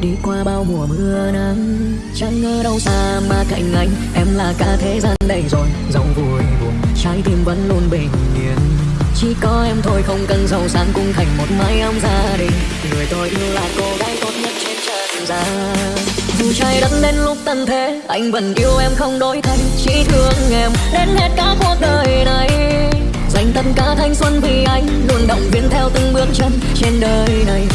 đi qua bao mùa mưa nắng, chẳng ngờ đâu xa mà cạnh anh, em là cả thế gian đây rồi. Dòng vui buồn, trái tim vẫn luôn bình yên. Chỉ có em thôi không cần giàu sang cũng thành một mái ấm gia đình. Người tôi yêu là cô gái tốt nhất trên trần gian dù trái đất đến lúc tận thế, anh vẫn yêu em không đổi thay. Chỉ thương em đến hết cả cuộc đời này. Dành tất cả thanh xuân vì anh, luôn động viên theo từng bước chân trên đời này.